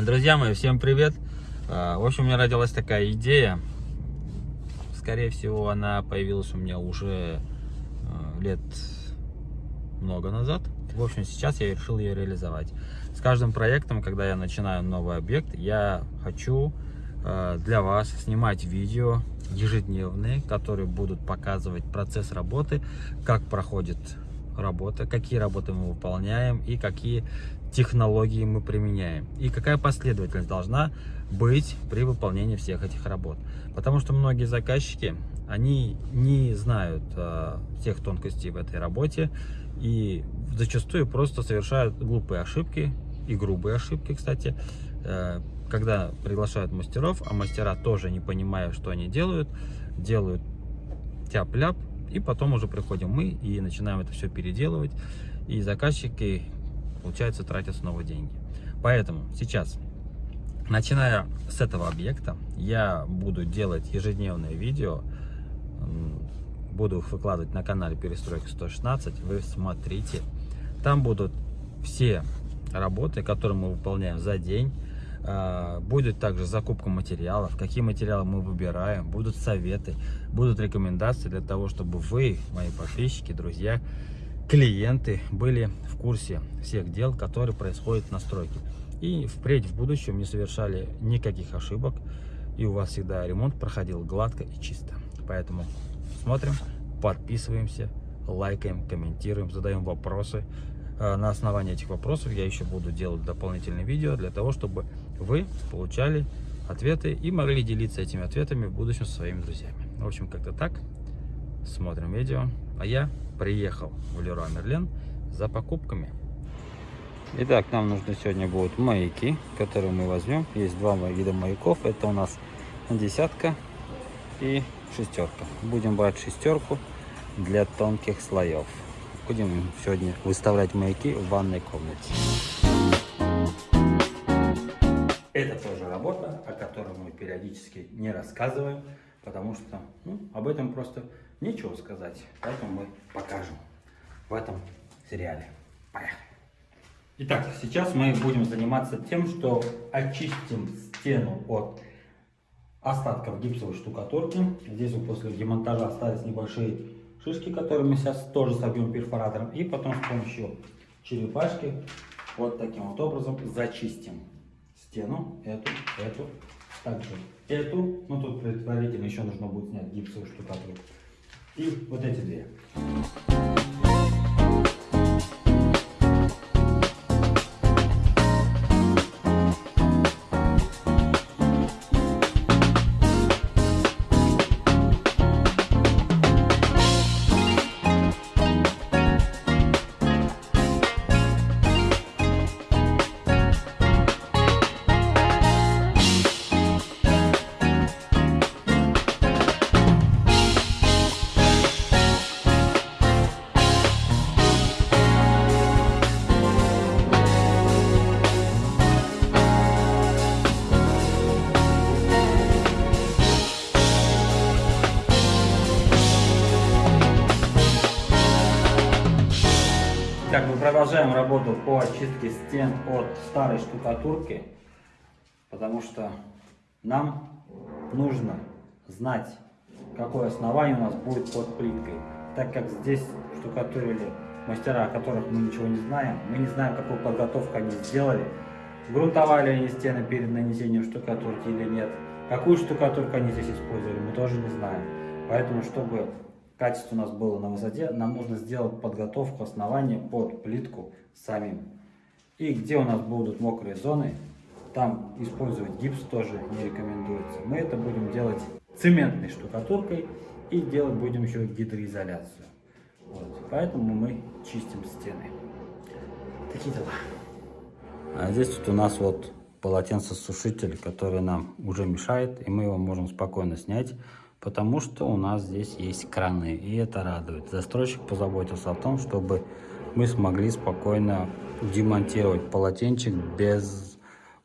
Друзья мои, всем привет! А, в общем, у меня родилась такая идея. Скорее всего, она появилась у меня уже а, лет много назад. В общем, сейчас я решил ее реализовать. С каждым проектом, когда я начинаю новый объект, я хочу а, для вас снимать видео ежедневные, которые будут показывать процесс работы, как проходит работа, какие работы мы выполняем и какие технологии мы применяем. И какая последовательность должна быть при выполнении всех этих работ. Потому что многие заказчики, они не знают э, всех тонкостей в этой работе и зачастую просто совершают глупые ошибки и грубые ошибки, кстати, э, когда приглашают мастеров, а мастера тоже не понимая, что они делают, делают тяп-ляп, и потом уже приходим мы и начинаем это все переделывать. И заказчики, получается, тратят снова деньги. Поэтому сейчас, начиная с этого объекта, я буду делать ежедневные видео, буду их выкладывать на канале Перестройка 116, вы смотрите. Там будут все работы, которые мы выполняем за день, будет также закупка материалов, какие материалы мы выбираем, будут советы, будут рекомендации для того, чтобы вы, мои подписчики, друзья, клиенты были в курсе всех дел, которые происходят на стройке. И впредь в будущем не совершали никаких ошибок, и у вас всегда ремонт проходил гладко и чисто. Поэтому смотрим, подписываемся, лайкаем, комментируем, задаем вопросы. А, на основании этих вопросов я еще буду делать дополнительные видео для того, чтобы вы получали ответы и могли делиться этими ответами в будущем со своими друзьями. В общем, как-то так. Смотрим видео. А я приехал в Леруа Мерлен за покупками. Итак, нам нужны сегодня будут маяки, которые мы возьмем. Есть два вида маяков. Это у нас десятка и шестерка. Будем брать шестерку для тонких слоев. Будем сегодня выставлять маяки в ванной комнате. Которой мы периодически не рассказываем, потому что ну, об этом просто нечего сказать. Поэтому мы покажем в этом сериале. Поехали! Итак, сейчас мы будем заниматься тем, что очистим стену от остатков гипсовой штукатурки. Здесь вот после демонтажа остались небольшие шишки, которые мы сейчас тоже собьем перфоратором. И потом с помощью черепашки вот таким вот образом зачистим стену, эту, эту, также эту. Ну тут предварительно еще нужно будет снять гипсовую штукатурку. И вот эти две. Продолжаем работу по очистке стен от старой штукатурки, потому что нам нужно знать, какое основание у нас будет под плиткой. Так как здесь штукатурили мастера, о которых мы ничего не знаем, мы не знаем, какую подготовку они сделали, грунтовали они стены перед нанесением штукатурки или нет, какую штукатурку они здесь использовали, мы тоже не знаем. Поэтому, чтобы качество у нас было на высоте, нам нужно сделать подготовку основания под плитку самим. И где у нас будут мокрые зоны, там использовать гипс тоже не рекомендуется. Мы это будем делать цементной штукатуркой и делать будем еще гидроизоляцию. Вот. Поэтому мы чистим стены. Такие дела. А здесь вот у нас вот полотенцесушитель, который нам уже мешает, и мы его можем спокойно снять потому что у нас здесь есть краны, и это радует. Застройщик позаботился о том, чтобы мы смогли спокойно демонтировать полотенчик без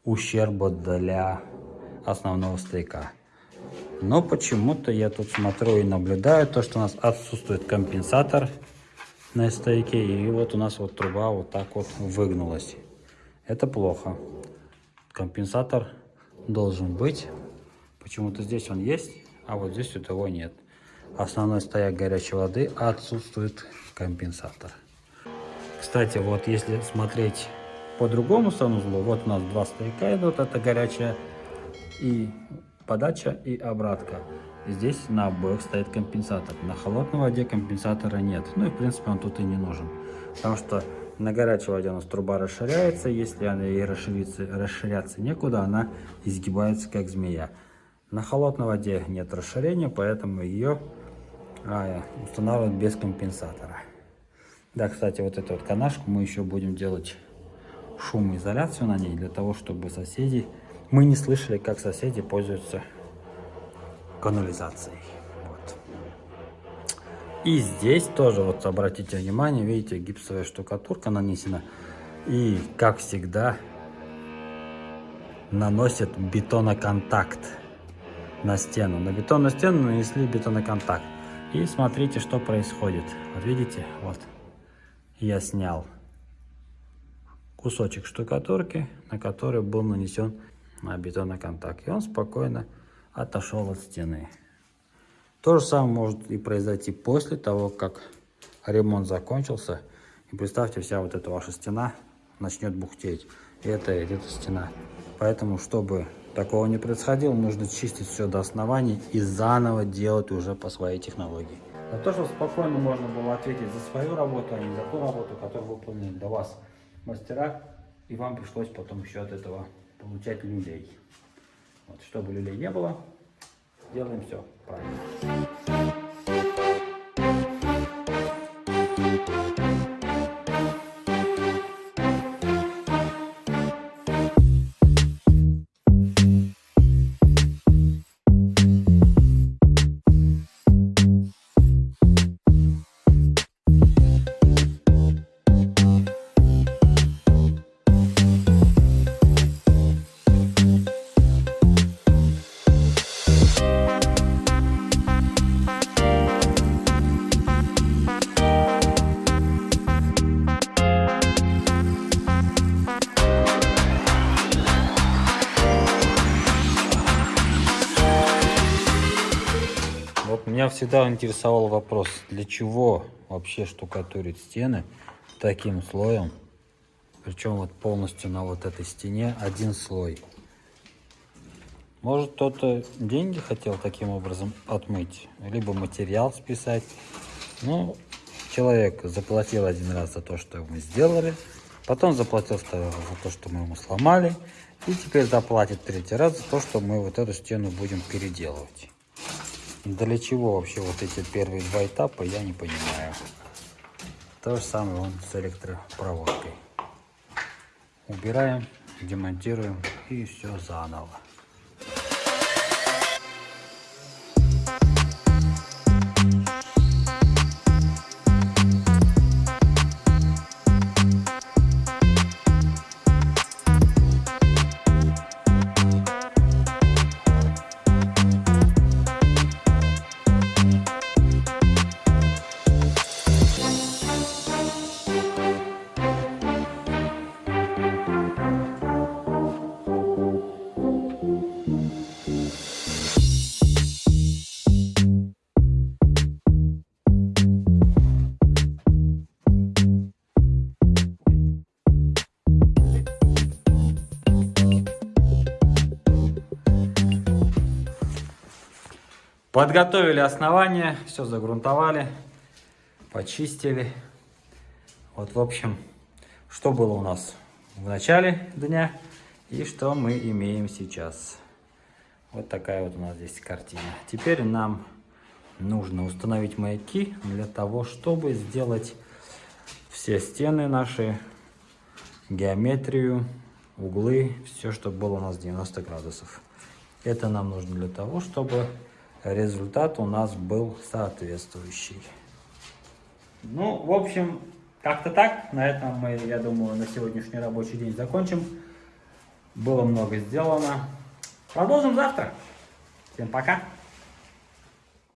ущерба для основного стояка. Но почему-то я тут смотрю и наблюдаю то, что у нас отсутствует компенсатор на стойке, и вот у нас вот труба вот так вот выгнулась. Это плохо. компенсатор должен быть. Почему-то здесь он есть, а вот здесь у того нет. Основной стояк горячей воды отсутствует компенсатор. Кстати, вот если смотреть по другому санузлу, вот у нас два стояка идут, это горячая и подача и обратка. Здесь на обоих стоит компенсатор. На холодной воде компенсатора нет. Ну и в принципе он тут и не нужен. Потому что на горячей воде у нас труба расширяется. Если она ей расшириться, расширяться некуда, она изгибается как змея. На холодной воде нет расширения, поэтому ее а, устанавливают без компенсатора. Да, кстати, вот эту вот канашку мы еще будем делать шумоизоляцию на ней, для того, чтобы соседи... Мы не слышали, как соседи пользуются канализацией. Вот. И здесь тоже, вот обратите внимание, видите, гипсовая штукатурка нанесена. И, как всегда, наносит бетоноконтакт на стену. На бетонную стену нанесли бетоноконтакт. И смотрите, что происходит. Вот видите, вот я снял кусочек штукатурки, на который был нанесен бетоноконтакт. И он спокойно отошел от стены. То же самое может и произойти после того, как ремонт закончился. И представьте, вся вот эта ваша стена начнет бухтеть. И это, эта стена. Поэтому, чтобы такого не происходило, нужно чистить все до основания и заново делать уже по своей технологии. На то, чтобы спокойно можно было ответить за свою работу, а не за ту работу, которую выполнили до вас мастера, и вам пришлось потом еще от этого получать люлей. Вот, чтобы люлей не было, делаем все правильно. Всегда интересовал вопрос, для чего вообще штукатурить стены таким слоем, причем вот полностью на вот этой стене один слой. Может кто-то деньги хотел таким образом отмыть, либо материал списать. Ну, человек заплатил один раз за то, что мы сделали, потом заплатил за то, что мы ему сломали, и теперь заплатит третий раз за то, что мы вот эту стену будем переделывать. Для чего вообще вот эти первые два этапа, я не понимаю. То же самое он с электропроводкой. Убираем, демонтируем и все заново. Подготовили основание, все загрунтовали, почистили. Вот, в общем, что было у нас в начале дня и что мы имеем сейчас. Вот такая вот у нас здесь картина. Теперь нам нужно установить маяки для того, чтобы сделать все стены наши, геометрию, углы, все, чтобы было у нас 90 градусов. Это нам нужно для того, чтобы результат у нас был соответствующий. Ну, в общем, как-то так. На этом мы, я думаю, на сегодняшний рабочий день закончим. Было много сделано. Продолжим завтра. Всем пока.